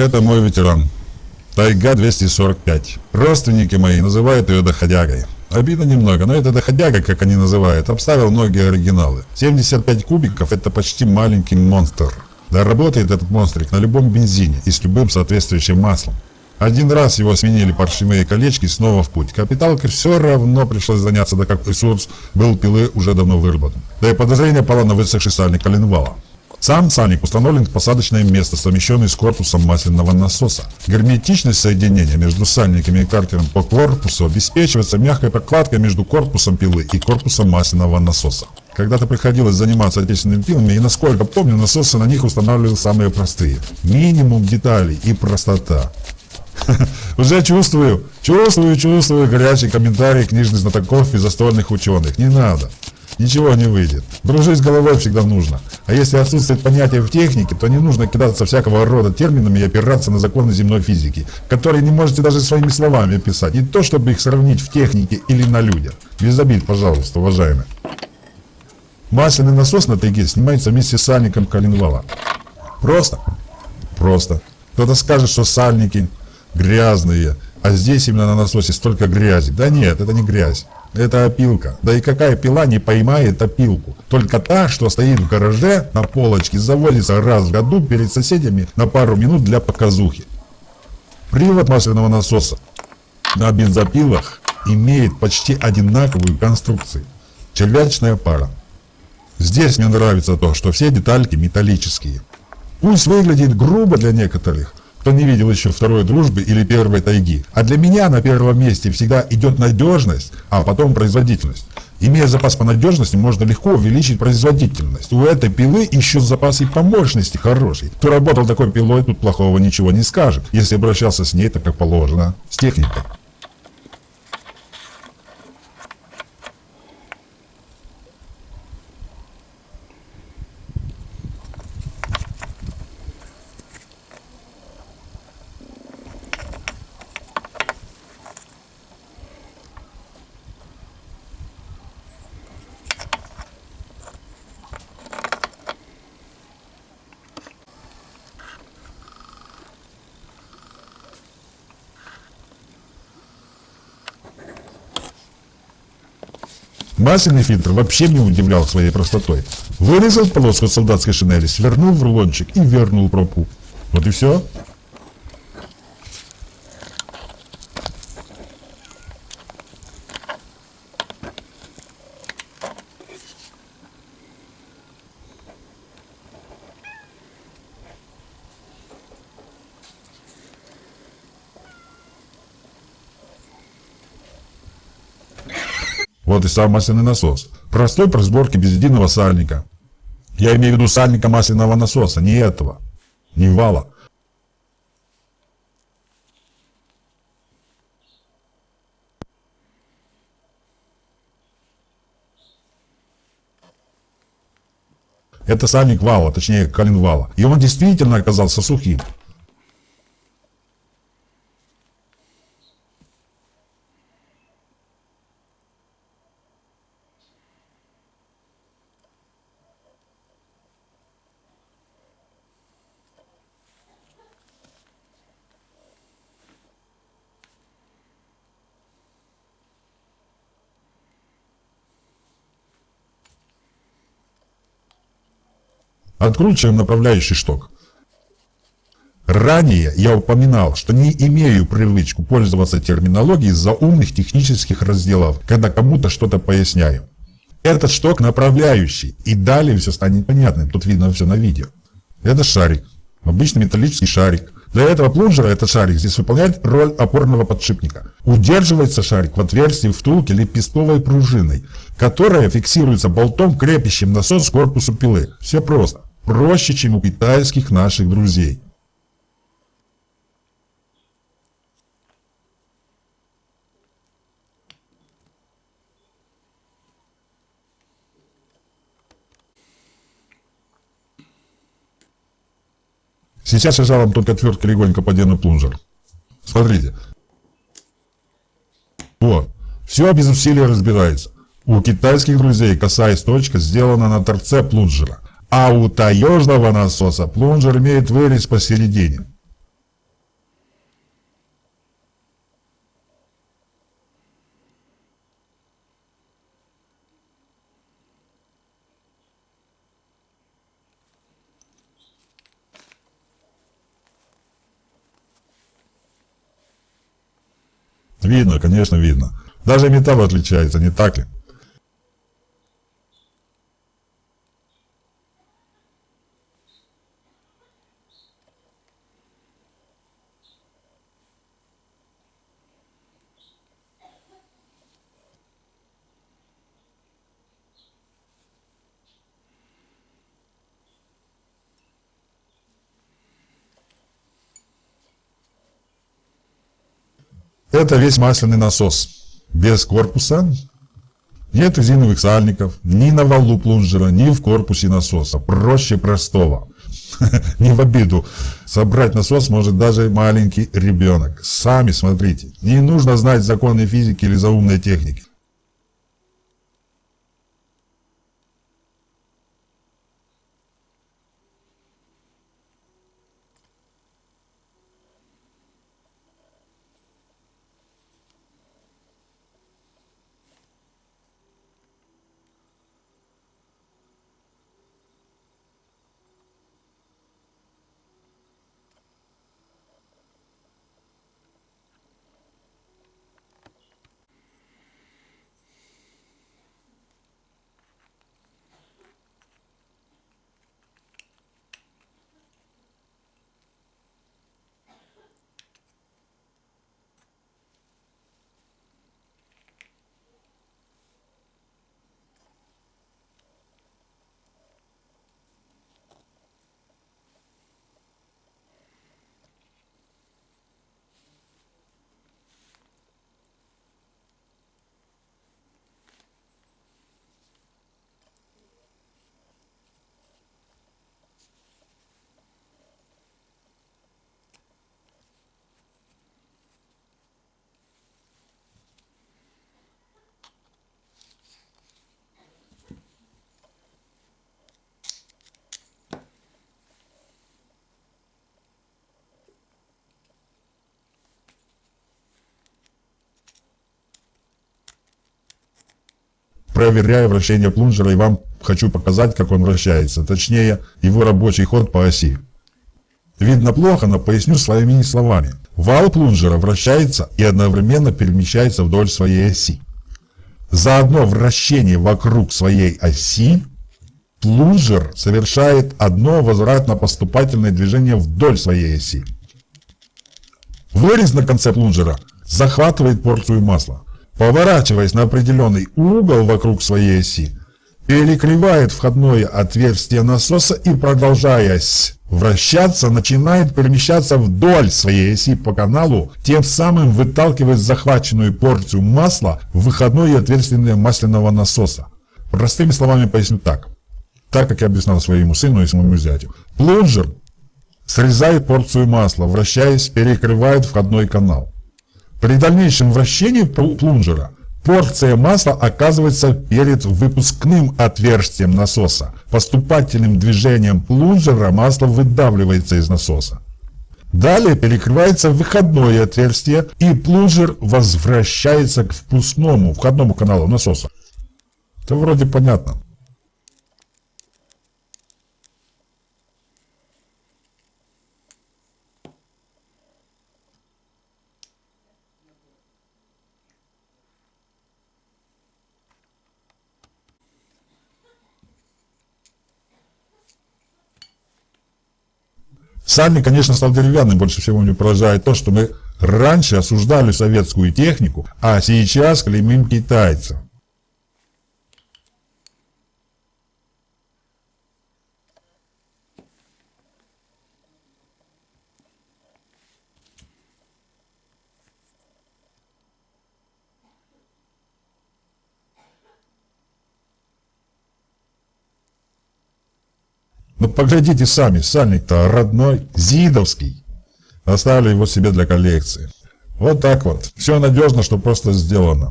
Это мой ветеран. Тайга 245. Родственники мои называют ее доходягой. Обидно немного, но это доходяга, как они называют, обставил многие оригиналы. 75 кубиков это почти маленький монстр. Да работает этот монстрик на любом бензине и с любым соответствующим маслом. Один раз его сменили паршивые колечки снова в путь. Капиталке все равно пришлось заняться, да как ресурс был пилы уже давно выработан. Да и подозрение пало на высохший сальник коленвала. Сам сальник установлен в посадочное место, совмещенный с корпусом масляного насоса. Герметичность соединения между сальниками и картером по корпусу обеспечивается мягкой прокладкой между корпусом пилы и корпусом масляного насоса. Когда-то приходилось заниматься отечественными пилами, и насколько помню, насосы на них устанавливали самые простые. Минимум деталей и простота. Уже чувствую, чувствую, чувствую горячий комментарий книжных знатоков и застольных ученых. Не надо ничего не выйдет. Дружить с головой всегда нужно. А если отсутствует понятие в технике, то не нужно кидаться всякого рода терминами и опираться на законы земной физики, которые не можете даже своими словами описать, не то чтобы их сравнить в технике или на людях. Без обид, пожалуйста, уважаемые. Масляный насос на тайге снимается вместе с сальником коленвала. Просто? Просто. Кто-то скажет, что сальники грязные, а здесь именно на насосе столько грязи. Да нет, это не грязь. Это опилка. Да и какая пила не поймает опилку? Только та, что стоит в гараже на полочке, заводится раз в году перед соседями на пару минут для показухи. Привод масляного насоса на бензопилах имеет почти одинаковую конструкцию. Червячная пара. Здесь мне нравится то, что все детальки металлические. Пусть выглядит грубо для некоторых, кто не видел еще второй дружбы или первой тайги. А для меня на первом месте всегда идет надежность, а потом производительность. Имея запас по надежности, можно легко увеличить производительность. У этой пилы еще запас и по мощности хороший. Кто работал такой пилой, тут плохого ничего не скажет, если обращался с ней так как положено, с техникой. Масляный фильтр вообще не удивлял своей простотой. Вырезал полоску солдатской шинели, свернул в рулончик и вернул пробку. Вот и все. Вот и сам масляный насос. Простой при сборке без единого сальника. Я имею в виду сальника масляного насоса, не этого. Не вала. Это сальник вала, точнее коленвала. И он действительно оказался сухим. Откручиваем направляющий шток. Ранее я упоминал, что не имею привычку пользоваться терминологией из-за умных технических разделов, когда кому-то что-то поясняю. Этот шток направляющий, и далее все станет понятным, тут видно все на видео. Это шарик, обычный металлический шарик. Для этого плунжера этот шарик здесь выполняет роль опорного подшипника. Удерживается шарик в отверстии втулки лепестковой пружиной, которая фиксируется болтом, крепящим насос к корпусу пилы. Все просто проще, чем у китайских наших друзей. Сейчас я вам только отверткой легонько подену плунжер. Смотрите. Вот. Все без усилия разбирается. У китайских друзей косая точка сделана на торце плунжера. А у таежного насоса плунжер имеет вырез посередине. Видно, конечно, видно. Даже металл отличается, не так ли? Это весь масляный насос. Без корпуса нет резиновых сальников ни на валу плунжера, ни в корпусе насоса. Проще простого. Не в обиду. Собрать насос может даже маленький ребенок. Сами смотрите. Не нужно знать законы физики или заумной техники. Проверяю вращение плунжера и вам хочу показать, как он вращается, точнее его рабочий ход по оси. Видно плохо, но поясню своими словами. Вал плунжера вращается и одновременно перемещается вдоль своей оси. За одно вращение вокруг своей оси плунжер совершает одно возвратно-поступательное движение вдоль своей оси. Вырез на конце плунжера захватывает порцию масла поворачиваясь на определенный угол вокруг своей оси, перекрывает входное отверстие насоса и, продолжаясь вращаться, начинает перемещаться вдоль своей оси по каналу, тем самым выталкивает захваченную порцию масла в выходное отверстие масляного насоса. Простыми словами поясню так. Так, как я объяснял своему сыну и своему зятю. Плунжер срезает порцию масла, вращаясь, перекрывает входной канал. При дальнейшем вращении плунжера порция масла оказывается перед выпускным отверстием насоса. Поступательным движением плунжера масло выдавливается из насоса. Далее перекрывается выходное отверстие и плунжер возвращается к впускному, входному каналу насоса. Это вроде понятно. Сами, конечно, стал деревянным. Больше всего мне поражает то, что мы раньше осуждали советскую технику, а сейчас клеймим китайцев. Ну поглядите сами, сальник-то родной, зидовский. Оставили его себе для коллекции. Вот так вот. Все надежно, что просто сделано.